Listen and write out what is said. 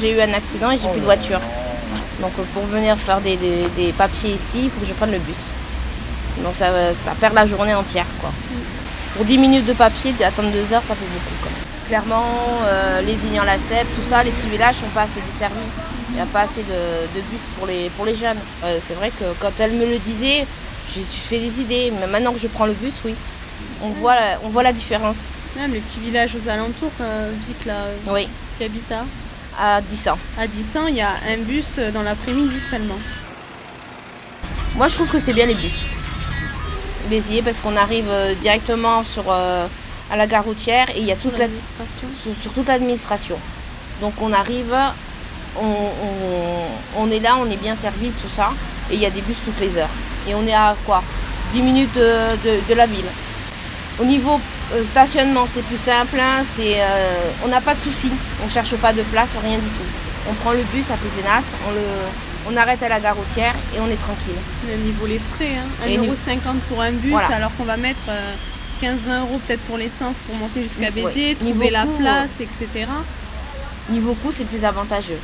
J'ai eu un accident et j'ai plus de voiture. Donc euh, pour venir faire des, des- des papiers ici, il faut que je prenne le bus. Donc ça, ça perd la journée entière. Quoi. Pour 10 minutes de papier, attendre 2 heures, ça fait beaucoup. Même. Clairement, euh, les ignan la cèpe tout ça, les petits villages sont pas assez desservis. Il n'y a pas assez de, de bus pour les, pour les jeunes. Euh, c'est vrai que quand elle me le disait, j'ai fait des idées. Mais maintenant que je prends le bus, oui. On voit la, on voit la différence. Même les petits villages aux alentours, euh, Vic là, euh, Oui, qui habite à, à 10 ans. à 10 ans, il y a un bus euh, dans l'après-midi seulement. Moi, je trouve que c'est bien les bus. Béziers, parce qu'on arrive euh, directement sur, euh, à la gare routière et il y a toute la, l'administration. sur, sur toute l'administration. Donc on arrive, on, on- on est là, on est bien servi, tout ça, et il y a des bus toutes les heures. Et on est à quoi? 10 minutes de, de- de la ville. Au niveau euh, stationnement, c'est plus simple, hein, euh, on n'a pas de soucis, on ne cherche pas de place, rien du tout. On prend le bus à Pézenas, on, le, on arrête à la gare routière et on est tranquille. Au niveau les frais, hein. Et 1,50€ pour un bus, Voilà. alors qu'on va mettre euh, 15-20 euros peut-être pour l'essence pour monter jusqu'à Ouais. Béziers, Niveau trouver la coût, place, etc. Niveau coût, c'est plus avantageux.